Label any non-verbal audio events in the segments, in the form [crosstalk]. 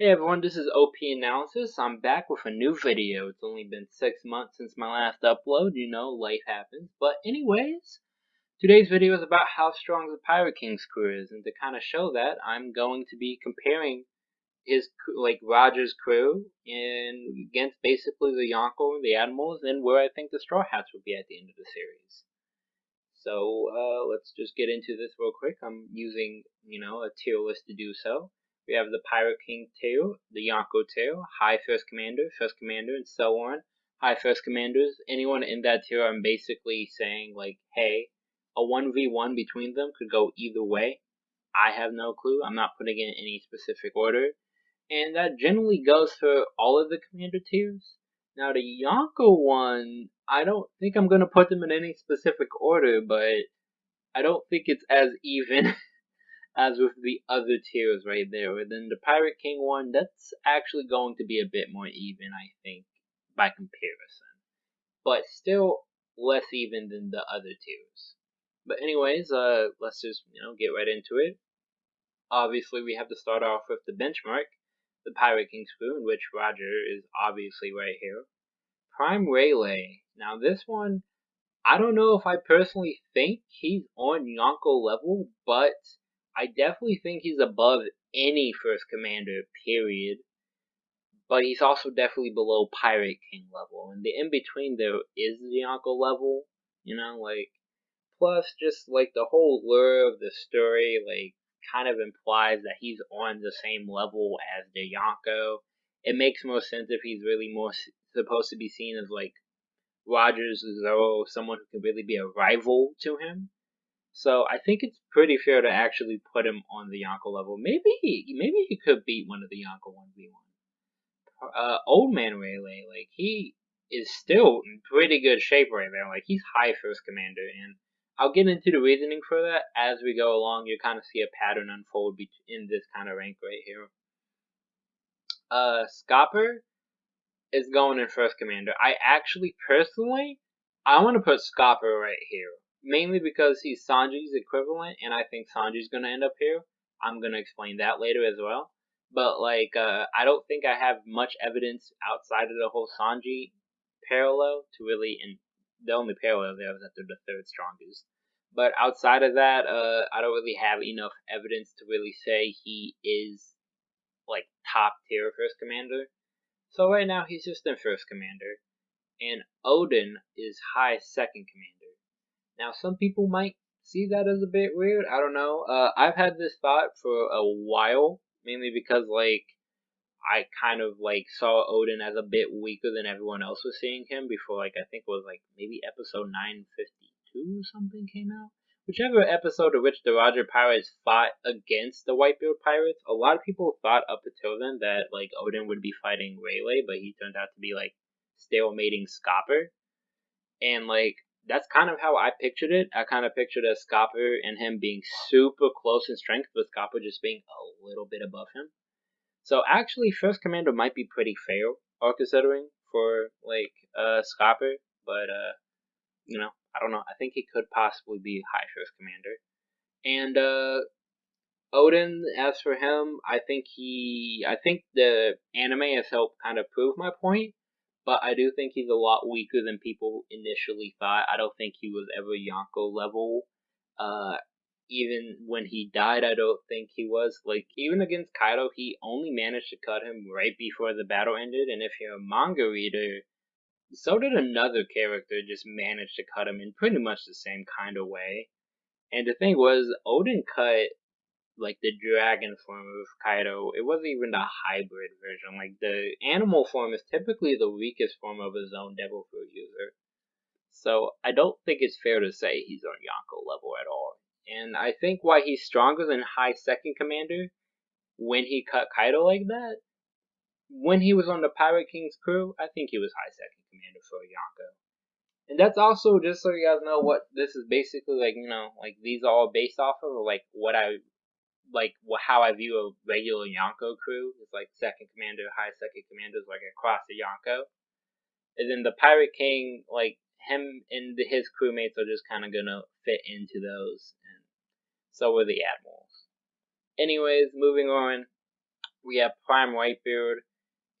Hey everyone, this is OP Analysis. I'm back with a new video. It's only been six months since my last upload. You know, life happens. But anyways, today's video is about how strong the Pirate King's crew is. And to kind of show that, I'm going to be comparing his, like, Roger's crew and against basically the Yonko, the Admirals, and where I think the Straw Hats will be at the end of the series. So, uh, let's just get into this real quick. I'm using, you know, a tier list to do so. We have the Pirate King tail, the Yonko tail, High First Commander, First Commander, and so on. High First Commanders, anyone in that tier, I'm basically saying, like, hey, a 1v1 between them could go either way. I have no clue. I'm not putting in any specific order. And that generally goes for all of the commander tiers. Now, the Yonko one, I don't think I'm going to put them in any specific order, but I don't think it's as even [laughs] as with the other tiers right there. And then the Pirate King one, that's actually going to be a bit more even, I think, by comparison. But still less even than the other tiers. But anyways, uh, let's just, you know, get right into it. Obviously, we have to start off with the benchmark, the Pirate King in which Roger is obviously right here. Prime Rayleigh. Now this one, I don't know if I personally think he's on Yonko level, but I definitely think he's above any first commander, period. But he's also definitely below Pirate King level. And the in between there is the Yonko level, you know, like plus just like the whole lure of the story, like kind of implies that he's on the same level as the Yonko. It makes more sense if he's really more supposed to be seen as like Rogers Zoro, someone who can really be a rival to him. So I think it's pretty fair to actually put him on the Yonko level. Maybe maybe he could beat one of the Yonko one v one. Uh, Old Man Rayleigh, like he is still in pretty good shape right there. Like he's high first commander, and I'll get into the reasoning for that as we go along. You kind of see a pattern unfold in this kind of rank right here. Uh, Scopper is going in first commander. I actually personally, I want to put Scopper right here mainly because he's Sanji's equivalent, and I think Sanji's gonna end up here. I'm gonna explain that later as well. But like, uh, I don't think I have much evidence outside of the whole Sanji parallel to really, and the only parallel there is that they're the third strongest. But outside of that, uh, I don't really have enough evidence to really say he is like top tier first commander. So right now he's just in first commander, and Oden is high second commander. Now, some people might see that as a bit weird. I don't know. Uh, I've had this thought for a while, mainly because like I kind of like saw Oden as a bit weaker than everyone else was seeing him before. Like I think it was like maybe episode 952 or something came out. Whichever episode of which the Roger Pirates fought against the Whitebeard Pirates, a lot of people thought up until then that like Oden would be fighting Rayleigh, but he turned out to be like stalemating Scopper. And like that's kind of how I pictured it. I kind of pictured Scopper and him being super close in strength, with Scopper just being a little bit above him. So actually, First Commander might be pretty fair, considering for like uh Scopper, but uh, you know, I don't know. I think he could possibly be High First Commander, and uh. Oden, as for him, I think he, I think the anime has helped kind of prove my point but I do think he's a lot weaker than people initially thought. I don't think he was ever Yonko level. Uh, even when he died, I don't think he was. Like, even against Kaido, he only managed to cut him right before the battle ended, and if you're a manga reader, so did another character just manage to cut him in pretty much the same kind of way. And the thing was, Oden cut like the dragon form of Kaido, it wasn't even the hybrid version. Like the animal form is typically the weakest form of a own devil fruit user. So I don't think it's fair to say he's on Yonko level at all. And I think why he's stronger than High Second Commander when he cut Kaido like that, when he was on the Pirate King's crew, I think he was High Second Commander for Yonko. And that's also just so you guys know what this is basically like, you know, like these are all based off of, like what I like how I view a regular Yonko crew is like second commander, high second commanders, like across the Yonko. And then the Pirate King, like him and his crewmates are just kind of gonna fit into those, and so are the admirals. Anyways, moving on. we have Prime Whitebeard,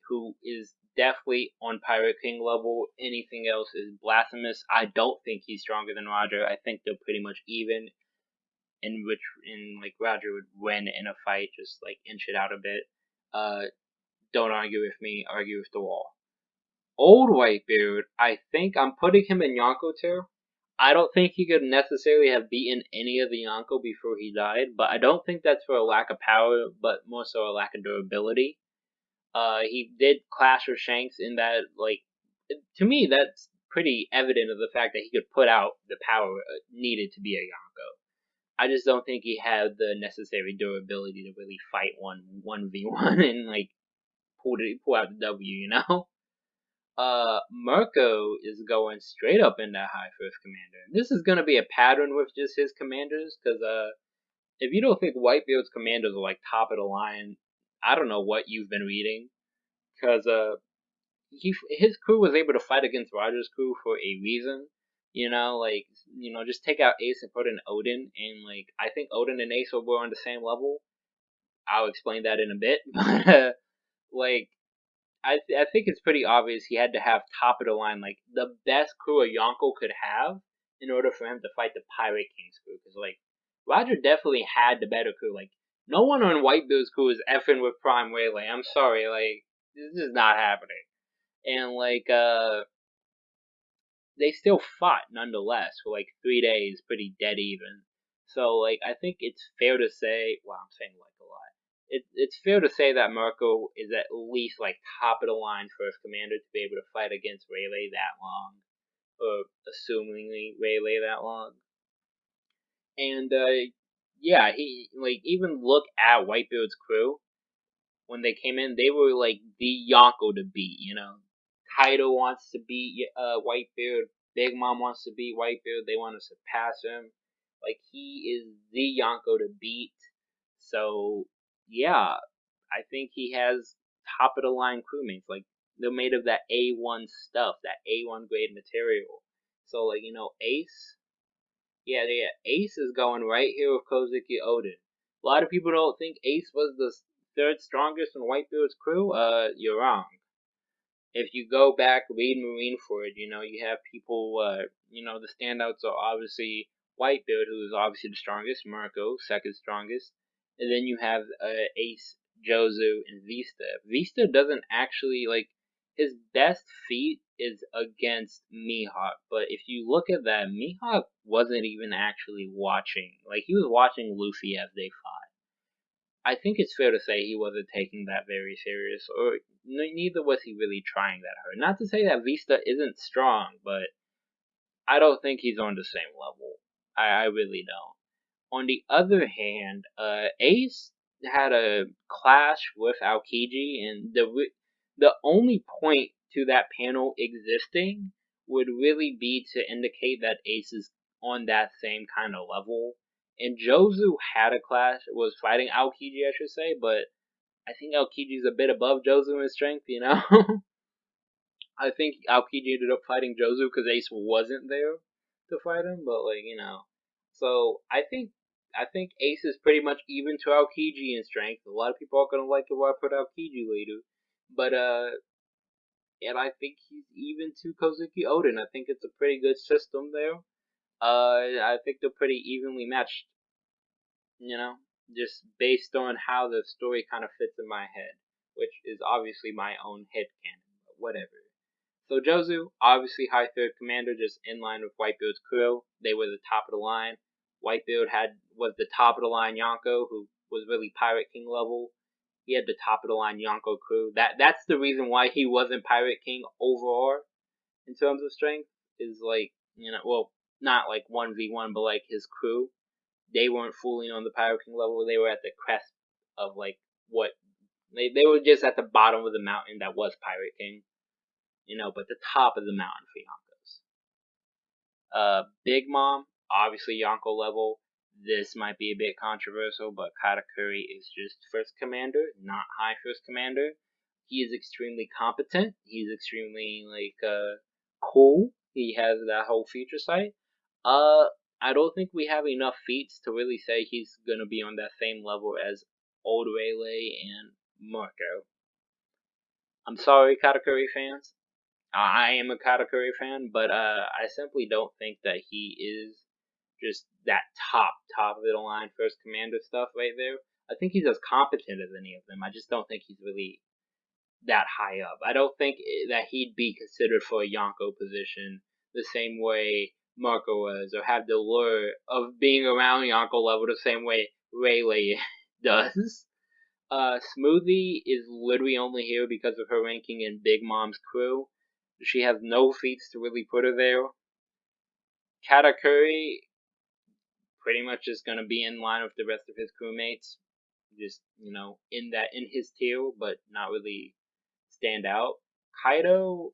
who is definitely on Pirate King level. Anything else is blasphemous. I don't think he's stronger than Roger. I think they're pretty much even. In which, in like Roger would win in a fight, just like inch it out a bit. Uh, don't argue with me. Argue with the wall. Old Whitebeard, I think I'm putting him in Yonko tier. I don't think he could necessarily have beaten any of the Yonko before he died, but I don't think that's for a lack of power, but more so a lack of durability. Uh, he did clash with Shanks in that, like, to me, that's pretty evident of the fact that he could put out the power uh, needed to be a Yonko. I just don't think he had the necessary durability to really fight one one v one [laughs] and like pull it, pull out the W, you know [laughs] uh, Marco is going straight up in that high first commander. This is to be a pattern with just his commanders, because uh, if you don't think Whitebeard's commanders are like top of the line, I don't know what you've been reading, because uh, he his crew was able to fight against Roger's crew for a reason. You know, like you know, just take out Ace and put in Oden, and like I think Oden and Ace were on the same level. I'll explain that in a bit, [laughs] but like I th- I think it's pretty obvious he had to have top of the line, like the best crew a Yonko could have in order for him to fight the Pirate King's crew. Because like Roger definitely had the better crew. Like no one on Whitebeard's crew is effing with Prime Rayleigh. I'm sorry, like this is not happening. And like uh, they still fought nonetheless for like three days, pretty dead even. So like I think it's fair to say, well I'm saying like a lot. it, it's fair to say that Marco is at least like top of the line for first commander to be able to fight against Rayleigh that long, or assumingly Rayleigh that long. And uh, yeah, he like even look at Whitebeard's crew when they came in, they were like the Yonko to beat. You know, Kaido wants to beat uh, Whitebeard. Big Mom wants to beat Whitebeard. They want to surpass him. Like he is the Yonko to beat. So yeah, I think he has top of the line crewmates. Like they're made of that A1 stuff, that A1 grade material. So like you know, Ace, yeah, yeah, Ace is going right here with Kozuki Oden. A lot of people don't think Ace was the third strongest in Whitebeard's crew. Uh, you're wrong. If you go back read Marineford, you know you have people. Uh, you know the standouts are obviously Whitebeard, who is obviously the strongest. Marco, second strongest and then you have uh, Ace, Jozu, and Vista. Vista doesn't actually like his best feat is against Mihawk, but if you look at that, Mihawk wasn't even actually watching. Like he was watching Luffy as they fought. I think it's fair to say he wasn't taking that very serious, or neither was he really trying that hard. Not to say that Vista isn't strong, but I don't think he's on the same level. I, I really don't. On the other hand, uh, Ace had a clash with Aokiji, and the the only point to that panel existing would really be to indicate that Ace is on that same kind of level. And Jozu had a clash, was fighting Aokiji, I should say, but I think Aokiji's a bit above Jozu in strength, you know? [laughs] I think Aokiji ended up fighting Jozu because Ace wasn't there to fight him, but like, you know. So I think I think Ace is pretty much even to Aokiji in strength. A lot of people are gonna like it when I put Aokiji later, but uh, and I think he's even to Kozuki Oden. I think it's a pretty good system there. Uh, I think they're pretty evenly matched. You know, just based on how the story kind of fits in my head, which is obviously my own head canon, but whatever. So Jozu, obviously high third commander, just in line with Whitebeard's crew. They were the top of the line. Whitebeard had was the top of the line Yonko, who was really Pirate King level. He had the top of the line Yonko crew. That that's the reason why he wasn't Pirate King overall in terms of strength. Is like you know, well, not like one v one, but like his crew. They weren't fooling on the Pirate King level. They were at the crest of like what they they were just at the bottom of the mountain that was Pirate King. You know, but the top of the mountain for Yonkos. Uh, Big Mom obviously Yonko level. This might be a bit controversial, but Katakuri is just first commander, not high first commander. He is extremely competent. He's extremely like uh cool. He has that whole future sight. Uh, I don't think we have enough feats to really say he's gonna be on that same level as Old Rayleigh and Marco. I'm sorry, Katakuri fans. I am a Katakuri fan, but uh, I simply don't think that he is just that top, top of the line first commander stuff right there. I think he's as competent as any of them. I just don't think he's really that high up. I don't think that he'd be considered for a Yonko position the same way Marco was, or have the lure of being around Yonko level the same way Rayleigh [laughs] does. Uh, Smoothie is literally only here because of her ranking in Big Mom's crew. She has no feats to really put her there. Katakuri pretty much is going to be in line with the rest of his crewmates. Just, you know, in that, in his tier, but not really stand out. Kaido,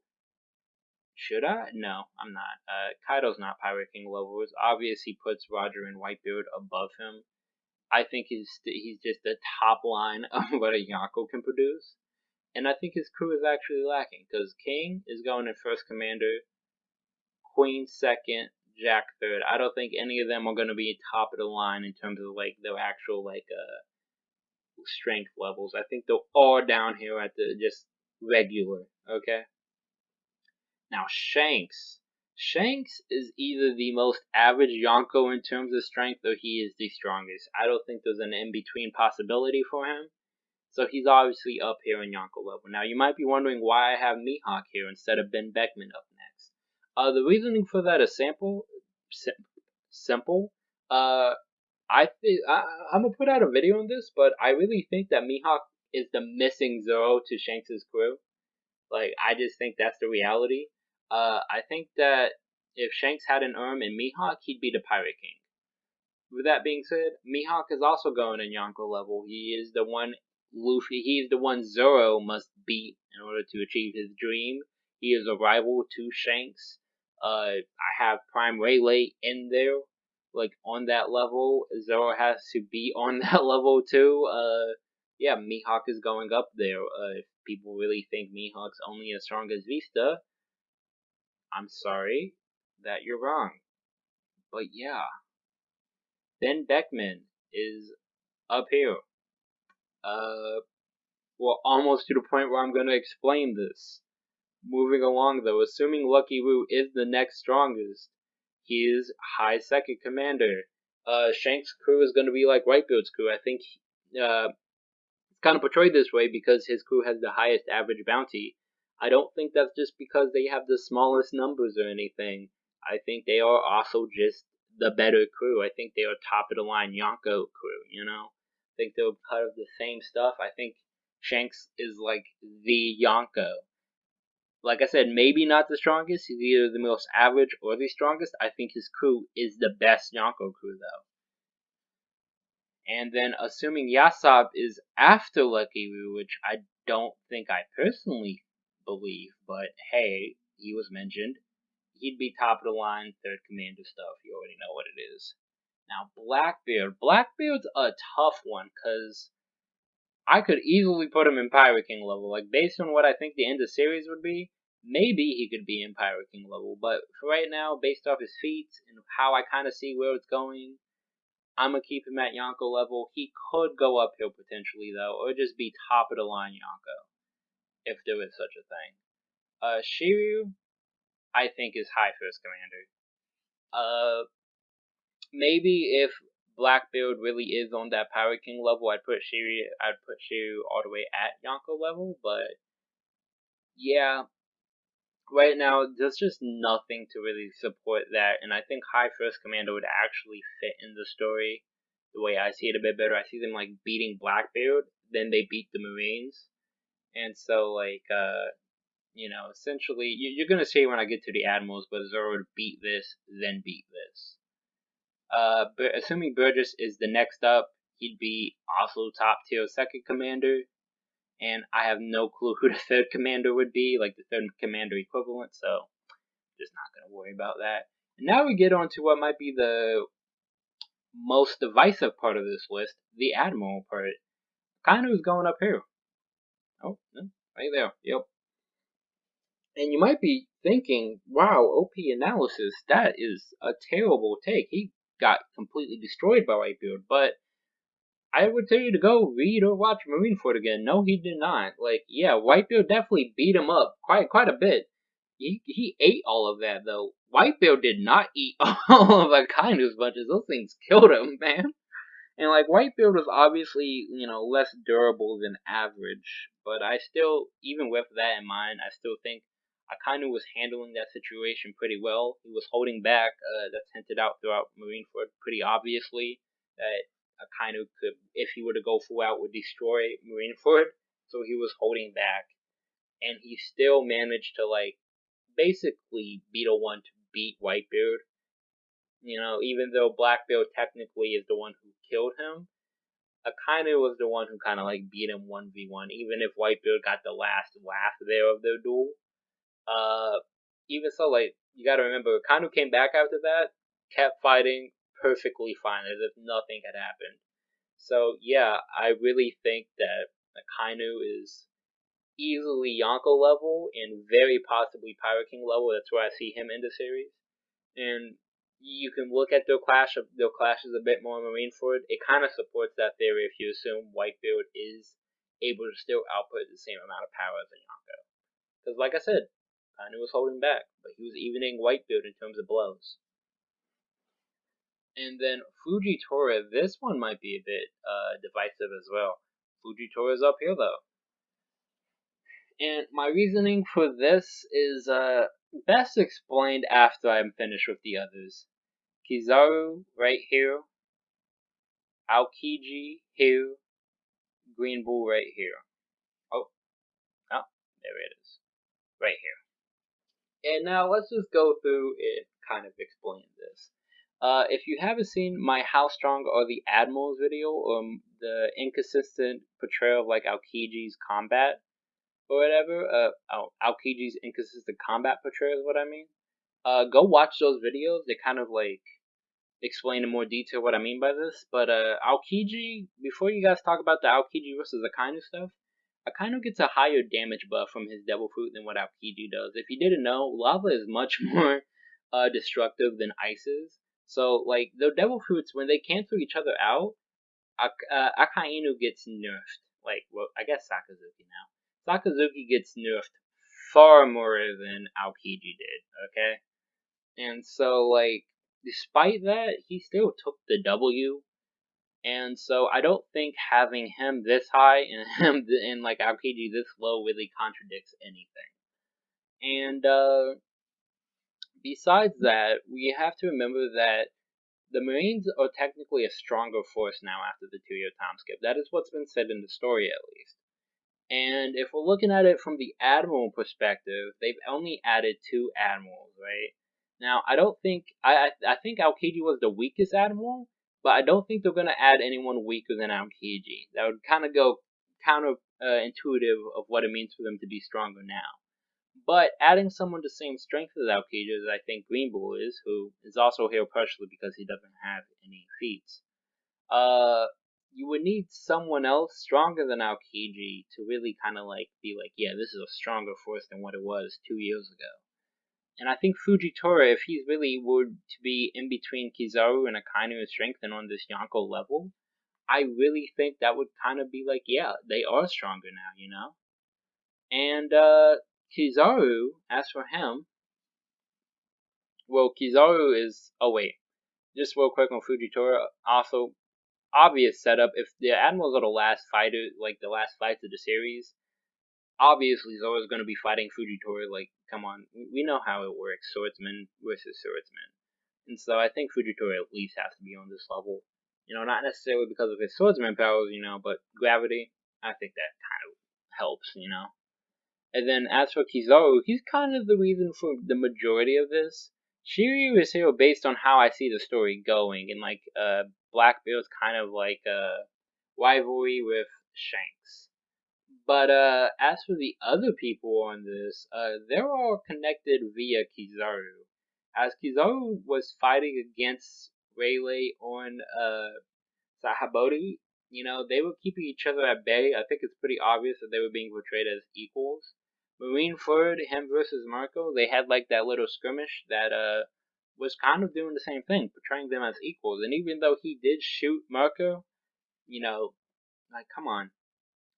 should I? No, I'm not. Uh, Kaido's not Pirate King level. It's obvious he puts Roger and Whitebeard above him. I think he's he's just the top line [laughs] of what a Yonko can produce. And I think his crew is actually lacking because King is going in first commander, Queen second, Jack third. I don't think any of them are going to be top of the line in terms of like their actual like uh strength levels. I think they're all down here at the just regular. Okay. Now Shanks. Shanks is either the most average Yonko in terms of strength or he is the strongest. I don't think there's an in between possibility for him. So he's obviously up here in Yonko level. Now you might be wondering why I have Mihawk here instead of Ben Beckman up next. Uh, the reasoning for that is simple. Sim- simple. Uh, I think I'm gonna put out a video on this, but I really think that Mihawk is the missing Zoro to Shanks's crew. Like I just think that's the reality. Uh, I think that if Shanks had an arm in Mihawk, he'd be the Pirate King. With that being said, Mihawk is also going in Yonko level. He is the one Luffy, he's the one Zoro must beat in order to achieve his dream. He is a rival to Shanks. Uh, I have Prime Rayleigh in there, like on that level. Zoro has to be [laughs] on that level too. Uh, yeah, Mihawk is going up there. Uh, if people really think Mihawk's only as strong as Vista, I'm sorry that you're wrong. But yeah, Ben Beckman is up here. Uh, well, almost to the point where I'm going to explain this. Moving along though, assuming Lucky Roux is the next strongest, he is high second commander. Uh, Shank's crew is going to be like Whitebeard's crew. I think uh, it's kind of portrayed this way because his crew has the highest average bounty. I don't think that's just because they have the smallest numbers or anything. I think they are also just the better crew. I think they are top of the line Yonko crew, you know? I think they're part of the same stuff. I think Shanks is like the Yonko. Like I said, maybe not the strongest. He's either the most average or the strongest. I think his crew is the best Yonko crew, though. And then, assuming Yasopp is after Lucky Roux, which I don't think I personally believe, but hey, he was mentioned. He'd be top of the line, third commander stuff. You already know what it is. Now, Blackbeard. Blackbeard's a tough one because I could easily put him in Pirate King level. Like, based on what I think the end of series would be, maybe he could be in Pirate King level. But for right now, based off his feats and how I kind of see where it's going, I'm going to keep him at Yonko level. He could go uphill potentially, though, or just be top of the line Yonko, if there is such a thing. Uh, Shiryu, I think, is high first commander. Uh, maybe if Blackbeard really is on that Pirate King level, I'd put Shiryu, I'd put Shiryu all the way at Yonko level, but yeah, right now there's just nothing to really support that, and I think High First Commander would actually fit in the story the way I see it a bit better. I see them like beating Blackbeard, then they beat the Marines, and so like uh, you know, essentially you're gonna see when I get to the Admirals, but Zoro would beat this, then beat this. Uh, but assuming Burgess is the next up, he'd be also top tier second commander. And I have no clue who [laughs] the third commander would be, like the third commander equivalent, so just not going to worry about that. And now we get on to what might be the most divisive part of this list, the Admiral part. Kind of is going up here. Oh, right there. Yep. And you might be thinking, wow, OP analysis, that is a terrible take. He got completely destroyed by Whitebeard, but I would tell you to go read or watch Marineford again. No, he did not. Like, yeah, Whitebeard definitely beat him up quite quite a bit. He he ate all of that though. Whitebeard did not eat [laughs] all of Akainu's bunches. Those things killed him, man. And like Whitebeard was obviously, you know, less durable than average, but I still, even with that in mind, I still think Akainu was handling that situation pretty well. He was holding back. Uh, that's hinted out throughout Marineford pretty obviously that Akainu could, if he were to go full out, would destroy Marineford. [laughs] So he was holding back, and he still managed to like basically beat a one to beat Whitebeard. You know, even though Blackbeard technically is the one who killed him, Akainu was the one who kind of like beat him one v one. Even if Whitebeard got the last laugh there of their duel, uh, even so, like you got to remember, Akainu came back after that, kept fighting perfectly fine, as if nothing had happened. So yeah, I really think that Akainu is easily Yonko level and very possibly Pirate King level. That's where I see him in the series. And you can look at their clash of their clashes a bit more in Marineford. It kind of supports that theory if you assume Whitebeard is able to still output the same amount of power as Yonko. Because like I said, Akainu was holding back, but he was evening Whitebeard in terms of blows. And then Fujitora, this one might be a bit uh, divisive as well. Fujitora is up here though. And my reasoning for this is uh, best explained after I'm finished with the others. Kizaru right here, Aokiji here, Green Bull right here. Oh, oh, there it is. Right here. And now let's just go through and kind of explain this. Uh, if you haven't seen my How Strong Are the Admirals video, or um, the inconsistent portrayal of like Aokiji's combat, or whatever, uh, Aokiji's inconsistent combat portrayal is what I mean. Uh, go watch those videos. They kind of like explain in more detail what I mean by this. But uh, Aokiji, before you guys talk about the Aokiji versus Akainu stuff, Akainu gets a higher damage buff from his Devil Fruit than what Aokiji does. If you didn't know, lava is much [laughs] more uh, destructive than ice is. So, like, the Devil Fruits, when they cancel each other out, Ak- uh, Akainu gets nerfed. Like, well, I guess Sakazuki now. Sakazuki gets nerfed far more than Aokiji did, okay? And so, like, despite that, he still took the W. And so I don't think having him this high and [laughs] him and like Aokiji this low really contradicts anything. And uh, besides that, we have to remember that the Marines are technically a stronger force now after the two-year time skip. That is what's been said in the story, at least. And if we're looking at it from the admiral perspective, they've only added two admirals, right? Now, I don't think I I, think Aokiji was the weakest admiral, but I don't think they're gonna add anyone weaker than Aokiji. That would kind of go counter uh, intuitive of what it means for them to be stronger now. But adding someone the same strength as Aokiji as I think Green Bull is, who is also here partially because he doesn't have any feats, uh, you would need someone else stronger than Aokiji to really kind of like be like, yeah, this is a stronger force than what it was two years ago. And I think Fujitora, if he's really were to be in between Kizaru and Akainu and on this Yonko level, I really think that would kind of be like, yeah, they are stronger now, you know? And uh, Kizaru, as for him, well, Kizaru is. Oh, wait. Just real quick on Fujitora. Also, obvious setup. If the Admirals are the last fighter, like the last fights of the series, obviously Zoro's going to be fighting Fujitora. Like, come on, we know how it works, swordsman versus swordsman. And so I think Fujitora at least has to be on this level. You know, not necessarily because of his swordsman powers, you know, but gravity, I think that kind of helps, you know. And then as for Kizaru, he's kind of the reason for the majority of this. Shiryu is here based on how I see the story going, and like uh, Blackbeard's kind of like a rivalry with Shanks. But uh, as for the other people on this, uh, they're all connected via Kizaru. As Kizaru was fighting against Rayleigh on uh, Sabaody, you know, they were keeping each other at bay. I think it's pretty obvious that they were being portrayed as equals. Marine Marineford, him versus Marco, they had like that little skirmish that uh was kind of doing the same thing, portraying them as equals. And even though he did shoot Marco, you know, like come on.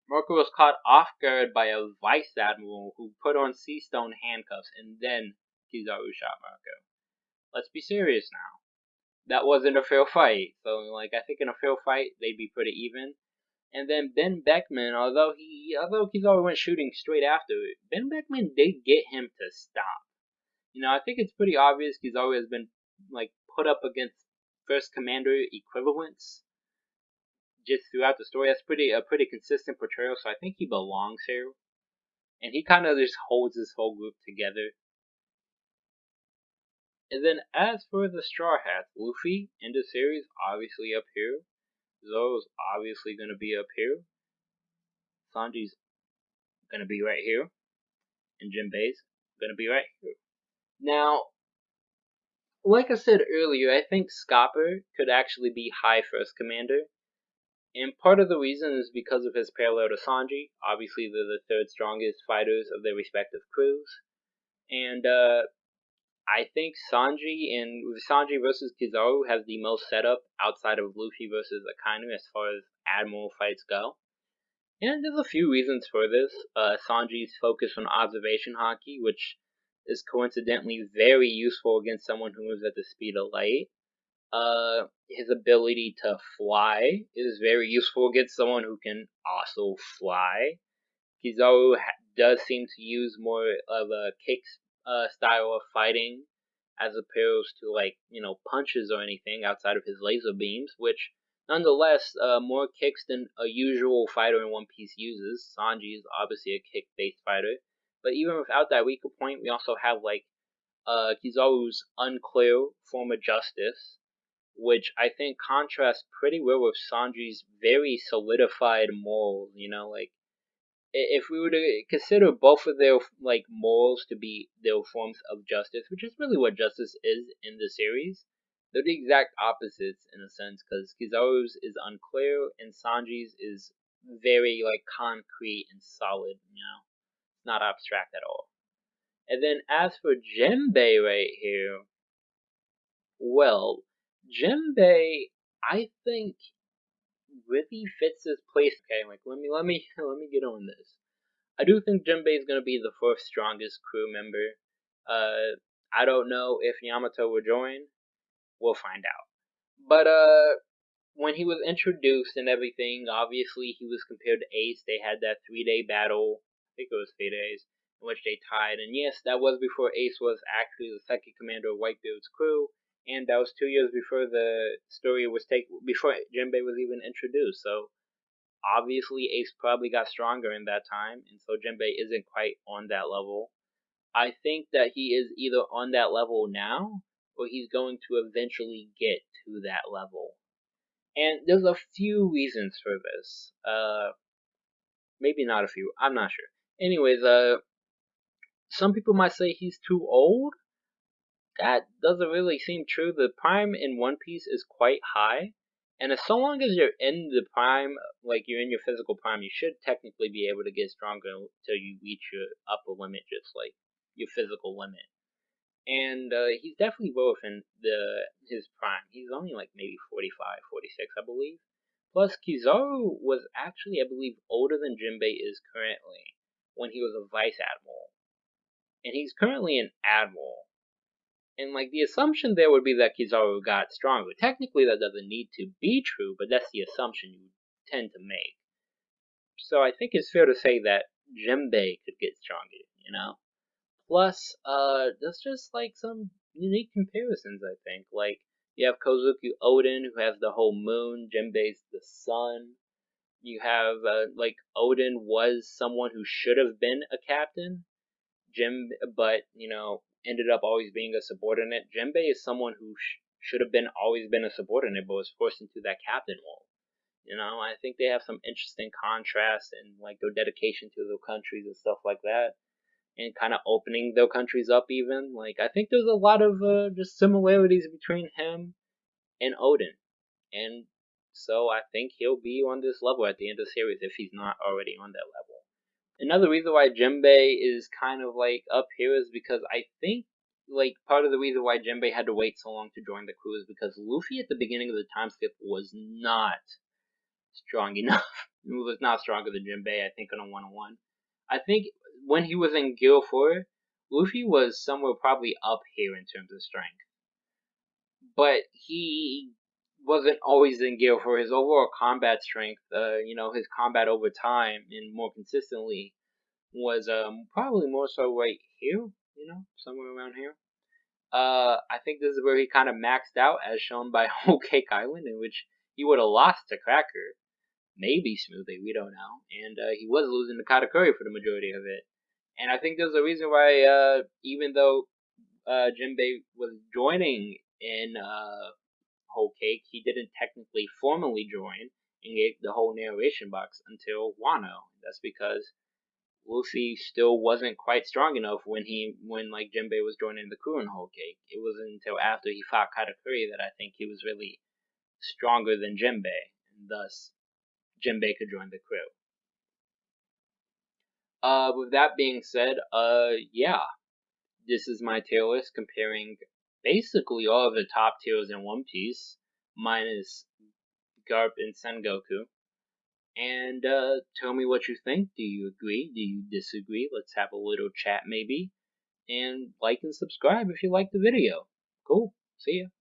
Marco was caught off guard by a vice admiral who put on sea stone handcuffs and then Kizaru shot Marco. Let's be serious now. That wasn't a fair fight. So like I think in a fair fight they'd be pretty even. And then Ben Beckman, although he although Kizaru went shooting straight after it, Ben Beckman did get him to stop. You know, I think it's pretty obvious Kizaru has been like put up against first commander equivalents just throughout the story. That's pretty a pretty consistent portrayal, so I think he belongs here. And he kind of just holds this whole group together. And then as for the Straw Hats, Luffy in the series obviously up here. Zoro's obviously gonna be up here. Sanji's gonna be right here. And Jinbei's gonna be right here. Now, like I said earlier, I think Scopper could actually be High First Commander and part of the reason is because of his parallel to Sanji. Obviously, they're the third strongest fighters of their respective crews. And uh, I think Sanji and Sanji versus Kizaru has the most setup outside of Luffy versus Akainu as far as Admiral fights go. And there's a few reasons for this. Uh, Sanji's focus on observation Haki, which is coincidentally very useful against someone who moves at the speed of light. Uh, his ability to fly is very useful against someone who can also fly. Kizaru does seem to use more of a kick uh, style of fighting as opposed to like you know punches or anything outside of his laser beams, which nonetheless uh, more kicks than a usual fighter in One Piece uses. Sanji is obviously a kick-based fighter, but even without that weaker point, we also have like uh, Kizaru's unclear form of justice, which I think contrasts pretty well with Sanji's very solidified morals. You know, like if we were to consider both of their like morals to be their forms of justice, which is really what justice is in the series, they're the exact opposites in a sense, because Kizaru's is unclear and Sanji's is very like concrete and solid. You know, not abstract at all. And then as for Jinbei right here, well, Jinbei, I think, really fits his place. Okay, like let me let me [laughs] let me get on this. I do think Jinbei is gonna be the fourth strongest crew member. Uh, I don't know if Yamato will join. We'll find out. But uh, when he was introduced and everything, obviously he was compared to Ace. They had that three-day battle. I think it was three days in which they tied. And yes, that was before Ace was actually the second commander of Whitebeard's crew and that was two years before the story was taken, before Jinbei was even introduced. So obviously, Ace probably got stronger in that time, and so Jinbei isn't quite on that level. I think that he is either on that level now, or he's going to eventually get to that level. And there's a few reasons for this. Uh, maybe not a few. I'm not sure. Anyways, uh, some people might say he's too old that doesn't really seem true. The prime in One Piece is quite high, and as so long as you're in the prime, like you're in your physical prime, you should technically be able to get stronger until you reach your upper limit, just like your physical limit. And uh, he's definitely well within the his prime. He's only like maybe 45, 46, I believe. Plus, Kizaru was actually, I believe, older than Jinbei is currently when he was a vice admiral. And he's currently an admiral. And like the assumption there would be that Kizaru got stronger. Technically, that doesn't need to be true, but that's the assumption you tend to make. So I think it's fair to say that Jinbei could get stronger, you know? Plus, uh, there's just like some unique comparisons, I think. Like, you have Kozuki Oden, who has the whole moon, Jinbei's the sun. You have, uh, like, Oden was someone who should have been a captain, Jim, but, you know, ended up always being a subordinate. Jinbei is someone who sh- should have been always been a subordinate, but was forced into that captain role. You know, I think they have some interesting contrasts and like their dedication to their countries and stuff like that, and kind of opening their countries up. Even like I think there's a lot of uh, just similarities between him and Oden, and so I think he'll be on this level at the end of the series if he's not already on that level. Another reason why Jinbei is kind of like up here is because I think like part of the reason why Jinbei had to wait so long to join the crew is because Luffy at the beginning of the time skip was not strong enough. [laughs] he was not stronger than Jinbei, I think, on a one on one. I think when he was in Gear 4, Luffy was somewhere probably up here in terms of strength. But he wasn't always in Gear 4 His overall combat strength, uh, you know, his combat over time and more consistently was um, probably more so right here, you know, somewhere around here. Uh, I think this is where he kind of maxed out, as shown by [laughs] Whole Cake Island, in which he would have lost to Cracker, maybe Smoothie, we don't know, and uh, he was losing to Katakuri for the majority of it. And I think there's a reason why, uh, even though uh, Jinbei was joining in uh, Whole Cake, he didn't technically formally join and get the whole narration box until Wano. That's because Luffy still wasn't quite strong enough when he when like Jinbei was joining the crew in Whole Cake. It wasn't until after he fought Katakuri that I think he was really stronger than Jinbei, and thus Jinbei could join the crew. Uh, with that being said, uh, yeah, this is my tier list comparing basically all of the top tiers in One Piece, minus Garp and Sengoku and uh, tell me what you think. Do you agree? Do you disagree? Let's have a little chat maybe. And like and subscribe if you like the video. Cool. See ya.